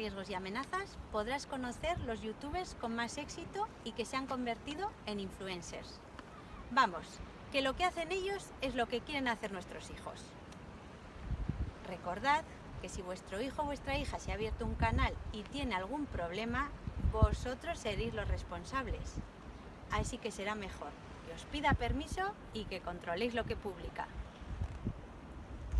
riesgos y amenazas podrás conocer los youtubers con más éxito y que se han convertido en influencers. Vamos, que lo que hacen ellos es lo que quieren hacer nuestros hijos. Recordad que si vuestro hijo o vuestra hija se ha abierto un canal y tiene algún problema, vosotros seréis los responsables. Así que será mejor que os pida permiso y que controléis lo que publica.